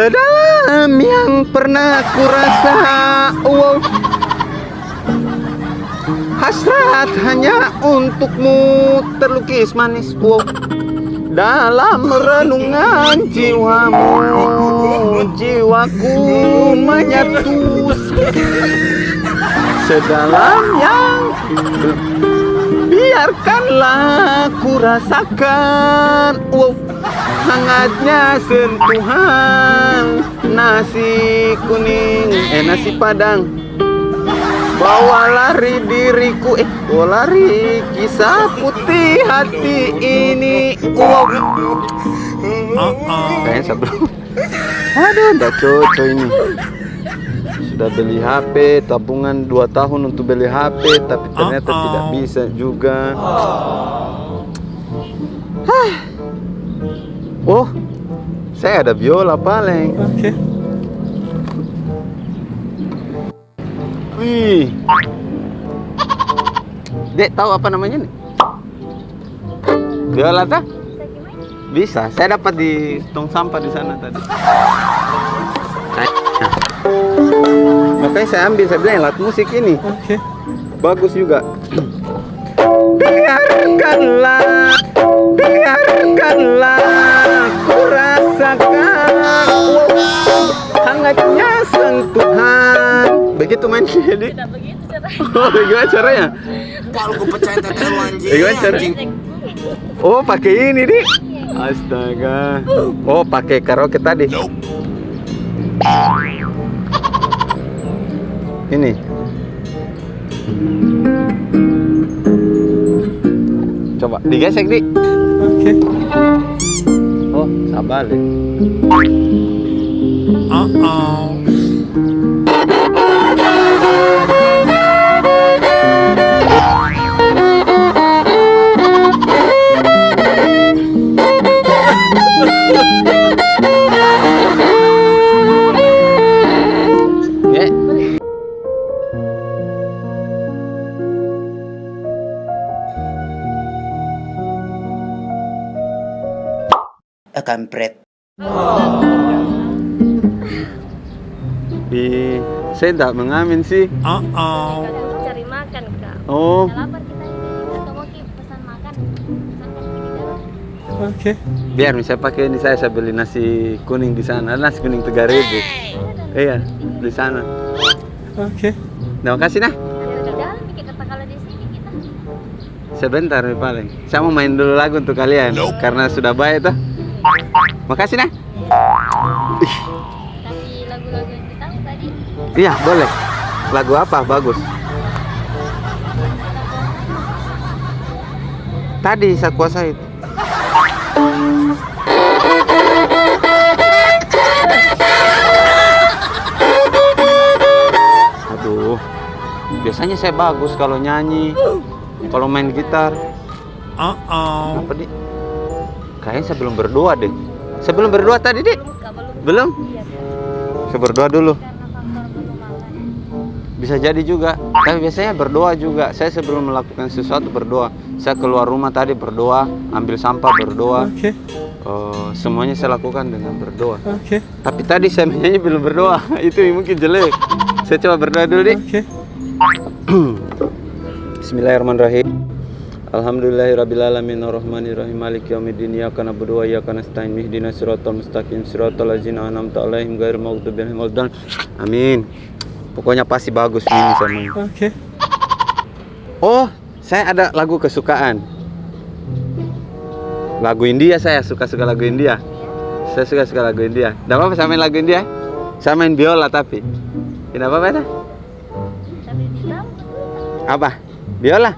Sedalam yang pernah kurasa wow. Hasrat hanya untukmu terlukis manis wow. Dalam renungan jiwamu Jiwaku menyatu Sedalam yang Biarkanlah ku rasakan. Wow. Hangatnya sentuhan. Nasi kuning. Eh nasi padang. Bawa lari diriku. Eh bawa lari. Kisah putih hati ini. Wow. Kayaknya satu. Aduh udah cocok ini Sudah beli HP Tabungan 2 tahun untuk beli HP Tapi ternyata tidak bisa juga Hah. Oh Saya ada biola paling Oke. Wih. Dek tahu apa namanya nih? Biola tak? Bisa. Saya dapat di tong sampah di sana tadi. Makanya saya ambil, saya bilang alat musik ini Oke. bagus juga. Biarkanlah, biarkanlah ku rasakan wow, hangatnya sentuhan. Begitu main jadi. Tidak begitu caranya. Oh, gimana caranya? Kalau gue pecahin anjing. Eh, gimana cara? Oh, pakai ini, Dik. Astaga. Oh, pakai karaoke tadi. Ini. Coba digesek, Dik. Oke. Oh, sabar deh. Uh-oh. Ya. Eh kampret. Di saya tidak mengamin sih. Untuk cari makan kak. Oh, Udah lapar kita ini. Atau mau Ki, pesan makan. Pesan kan di dalam. Oke. biar misalnya pakai ini saya saya beli nasi kuning di sana. Nasi kuning tiga ribu. Iya, di sana. Oke. Terima kasih nah. Ada di dalam bikin kata kalau di sini kita. Sebentar nih paling. Saya mau main dulu lagu untuk kalian karena sudah baik tuh. Makasih nah. Kasih lagu-lagu yang kita tahu tadi. Iya boleh. Lagu apa bagus? Tadi saya kuasai. Aduh, biasanya saya bagus kalau nyanyi, kalau main gitar. Uh-oh. Apa di? Kayaknya saya belum berdoa deh. Saya belum berdoa tadi deh. Belum. Saya berdoa dulu. Bisa jadi juga. Tapi biasanya berdoa juga. Saya sebelum melakukan sesuatu berdoa. Saya keluar rumah tadi berdoa, ambil sampah berdoa. Oke. Eh, semuanya saya lakukan dengan berdoa. Oke. Tapi tadi saya menyanyi belum berdoa. Itu mungkin jelek. Saya coba berdoa dulu, Dik. Oke. Bismillahirrahmanirrahim. Alhamdulillahirabbil alamin arrahmanirrahim maliki yaumiddin iyyaka na'budu wa iyyaka nasta'in ihdinas siratal mustaqim siratal ladzina an'amta 'alaihim ghairil maghdubi 'alaihim waladdallin. Amin. Pokoknya pasti bagus ini sama. Oke. Oh, saya ada lagu kesukaan. Lagu India saya suka-suka lagu India. Saya suka-suka lagu India. Tidak apa-apa saya main lagu India. Saya main biola tapi. Tidak apa-apa betul. Apa? Biola?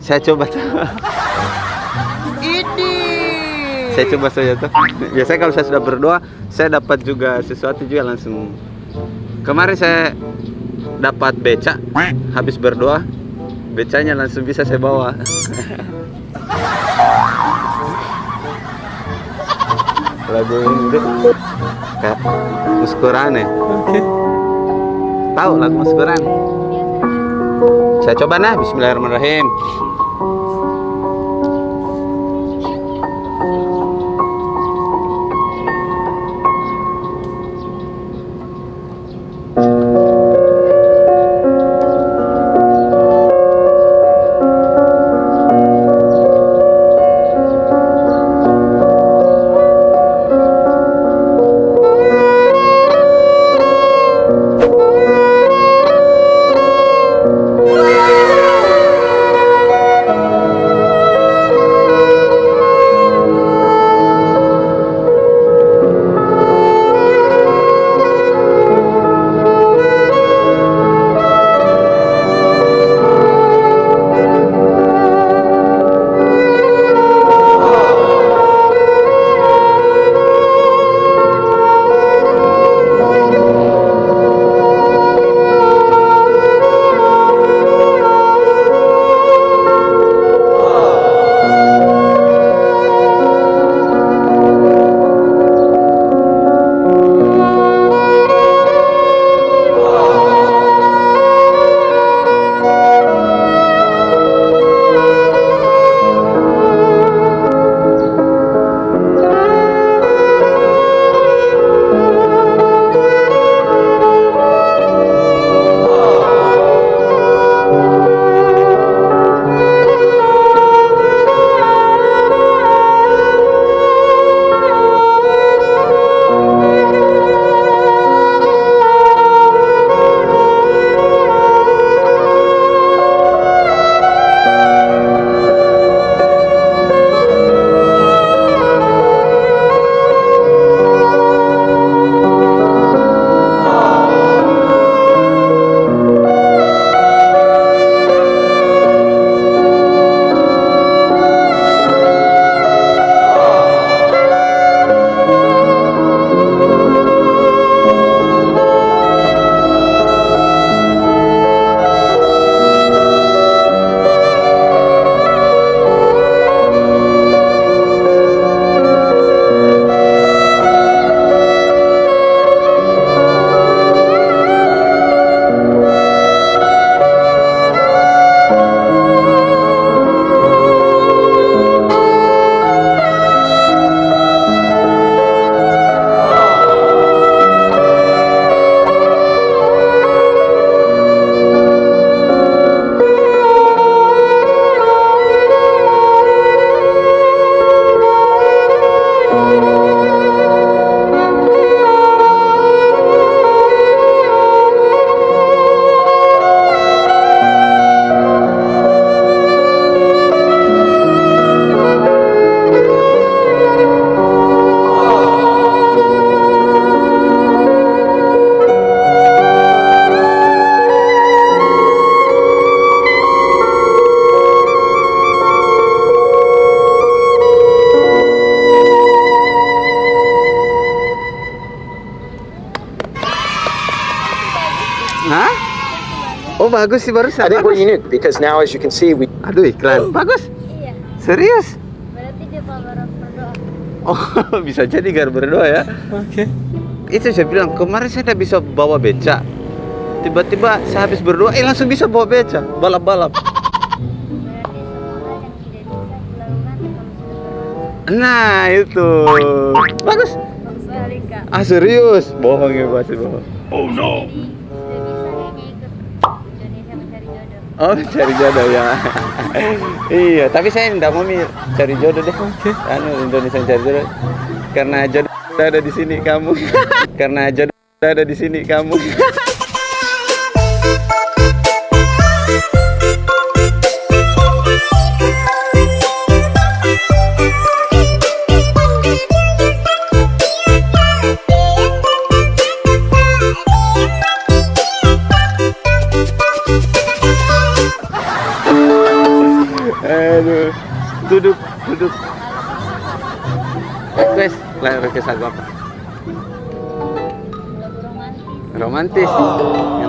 Saya coba tuh. Saya coba saja tuh. Biasanya kalau saya sudah berdoa, saya dapat juga sesuatu juga langsung. Kemarin saya dapat beca, habis berdoa, becanya langsung bisa saya bawa. Lagu ini kayak muskurane. Oke. Tahu lagu muskurane? Saya coba nah, Bismillahirrahmanirrahim. Oh bagus sih barusan. I think we're Bagus. unique because now, as you can see, we Aduh iklan. Bagus. Iya. Serius? Berarti dia baru berdoa. Oh bisa jadi gar berdoa ya. Oke. Itu saya bilang kemarin saya tidak bisa bawa beca. Tiba-tiba saya habis berdoa, eh langsung bisa bawa beca, balap-balap. Berarti semua hal yang tidak bisa dilakukan kalau sudah berdoa. Nah itu bagus. Bagus sekali kak. Ah serius? Bohong ya pasti bohong. Oh no. Oh cari jodoh ya. iya, tapi saya tidak mau cari jodoh deh. Oke. Anu Indonesia cari jodoh. Karena jodoh ada di sini kamu. Karena jodoh ada di sini kamu. Request, lah request lagu apa? Lagu romantis. Romantis. Yang